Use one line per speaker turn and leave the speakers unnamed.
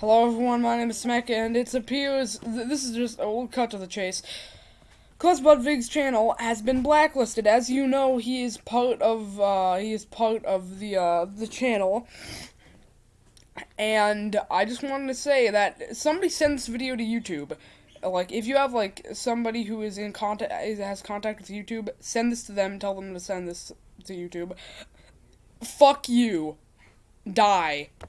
Hello everyone, my name is Smek, and it appears th this is just a little cut to the chase. Cause Budvig's channel has been blacklisted. As you know, he is part of uh, he is part of the uh, the channel. And I just wanted to say that somebody send this video to YouTube. Like, if you have like somebody who is in contact has contact with YouTube, send this to them. Tell them to send this to YouTube. Fuck you. Die.